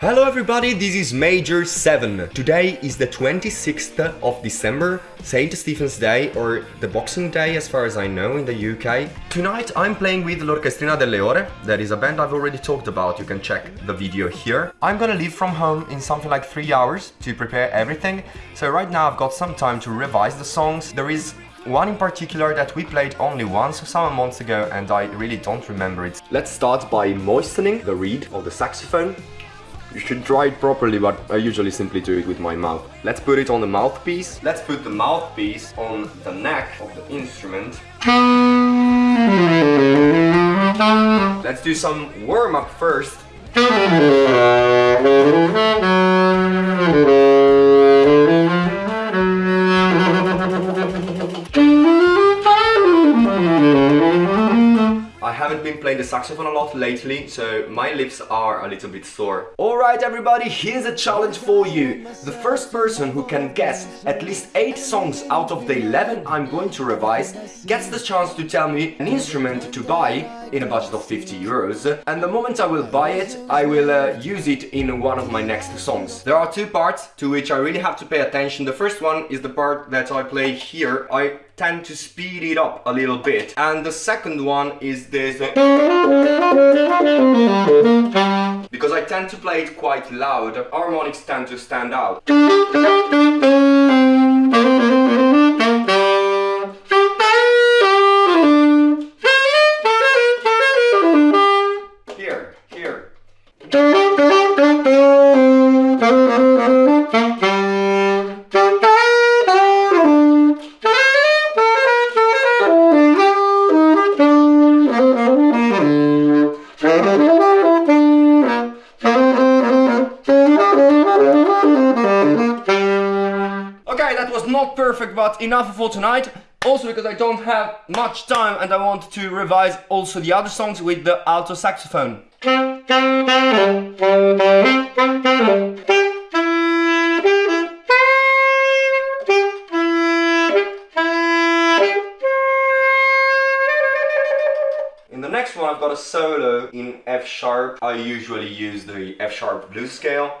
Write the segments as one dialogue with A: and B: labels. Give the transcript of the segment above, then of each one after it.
A: Hello everybody, this is Major 7. Today is the 26th of December, St. Stephen's Day or the Boxing Day as far as I know in the UK. Tonight I'm playing with L'Orchestrina delle Ore, that is a band I've already talked about, you can check the video here. I'm gonna leave from home in something like 3 hours to prepare everything, so right now I've got some time to revise the songs. There is one in particular that we played only once some months ago and I really don't remember it. Let's start by moistening the reed of the saxophone. You should try it properly, but I usually simply do it with my mouth. Let's put it on the mouthpiece. Let's put the mouthpiece on the neck of the instrument. Let's do some warm-up first. I haven't been playing the saxophone a lot lately, so my lips are a little bit sore. Alright everybody, here's a challenge for you. The first person who can guess at least 8 songs out of the 11 I'm going to revise gets the chance to tell me an instrument to buy in a budget of 50 euros and the moment I will buy it, I will uh, use it in one of my next songs. There are two parts to which I really have to pay attention. The first one is the part that I play here. I tend to speed it up a little bit. And the second one is this. Because I tend to play it quite loud, harmonics tend to stand out. Was not perfect, but enough for tonight. Also because I don't have much time and I want to revise also the other songs with the alto saxophone. In the next one I've got a solo in F sharp. I usually use the F sharp blues scale.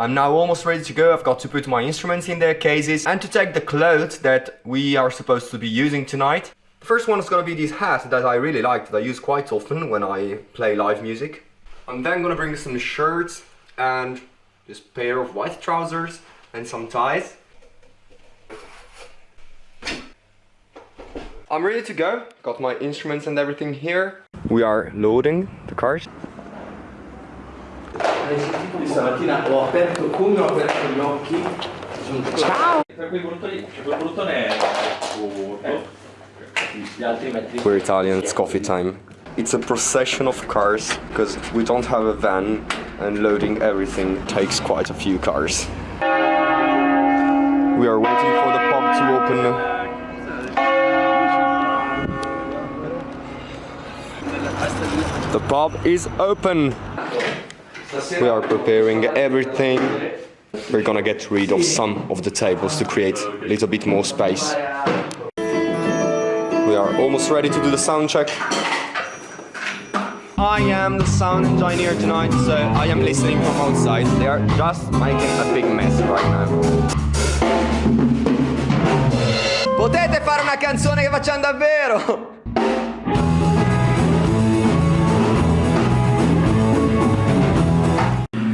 A: I'm now almost ready to go, I've got to put my instruments in their cases and to take the clothes that we are supposed to be using tonight. The first one is gonna be this hat that I really like, that I use quite often when I play live music. I'm then gonna bring some shirts and this pair of white trousers and some ties. I'm ready to go, got my instruments and everything here. We are loading the cart.
B: Stamattina
A: We're Italian, it's coffee time. It's a procession of cars, because we don't have a van and loading everything takes quite a few cars. We are waiting for the pub to open The pub is open. We are preparing everything. We're gonna get rid of some of the tables to create a little bit more space. We are almost ready to do the sound check. I am the sound engineer tonight, so I am listening from outside. They are just making a big mess right now. Potete fare una canzone che facciamo davvero?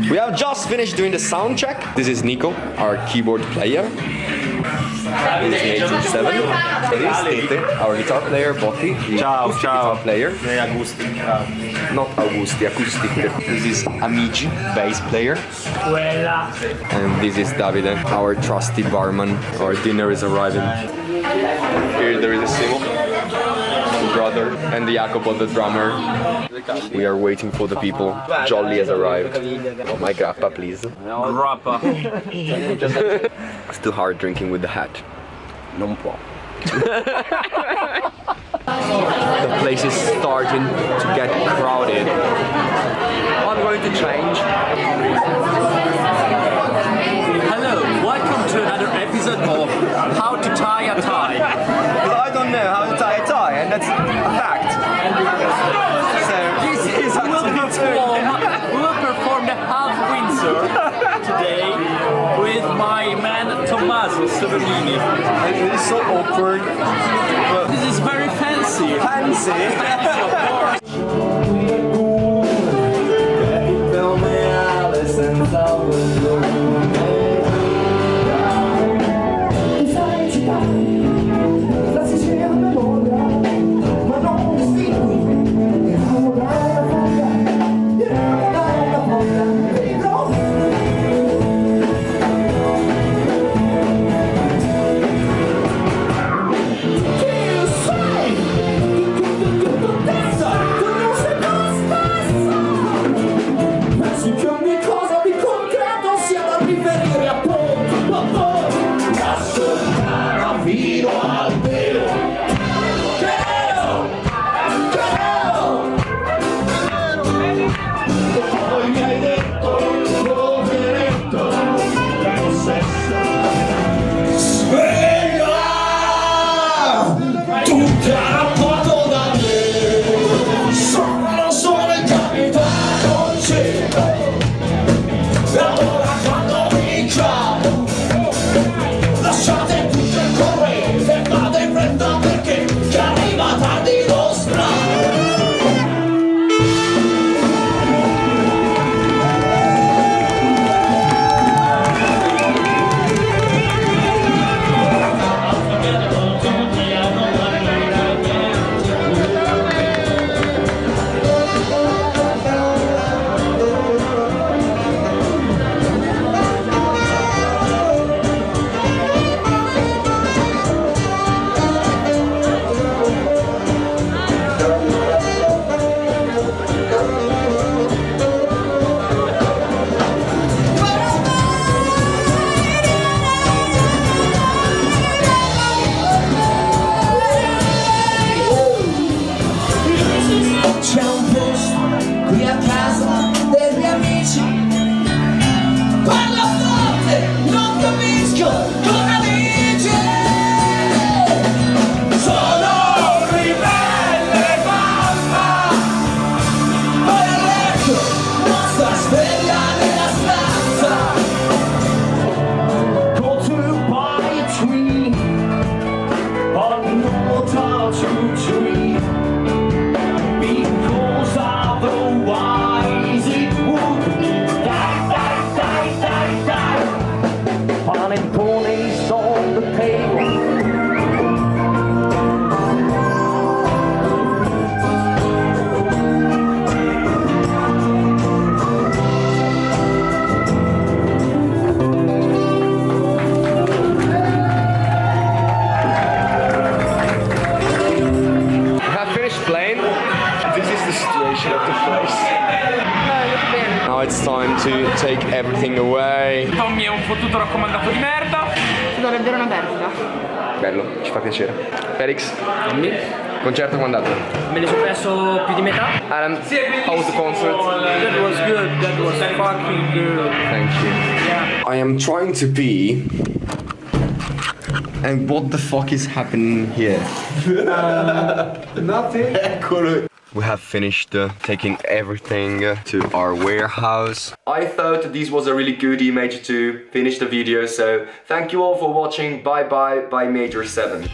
A: We have just finished doing the sound check. This is Nico, our keyboard player. This is Major 7. This is Tete, our guitar player, Botti, the
C: Ciao,
A: acoustic
C: ciao.
A: guitar player. Not Augusti, acoustic. This is Amici, bass player. And this is Davide, our trusty barman. Our dinner is arriving. Here there is a Simo, brother, and the Jacopo, the drummer. We are waiting for the people. Jolly has arrived. Oh, my grappa, please.
C: Grappa.
A: It's too hard drinking with the hat. Non può. the place is starting to get crowded. I'm going to change.
C: Hello, welcome to another episode of How to Tie a Tie.
A: Because I don't know how to tie a tie, and that's a fact. So this is
C: We will perform, man Tommaso Severini.
A: It is so awkward. But
C: This is very fancy.
A: fancy.
C: Of
D: Fino al
A: atraso situation of the place. Now it's time to take everything away.
C: Tommy è un fottuto raccomandato di merda.
E: Dovrebbe una perdita.
A: Bello, ci fa piacere. Felix, Concerto come è andato?
C: Me ne sono perso più di metà.
A: Adam, how was the concert?
C: That was good, that was fucking good.
A: Thank you.
C: Yeah.
A: I am trying to pee. And what the fuck is happening here?
B: Nothing.
A: We have finished uh, taking everything uh, to our warehouse. I thought this was a really good image to finish the video, so thank you all for watching. Bye bye, bye Major 7.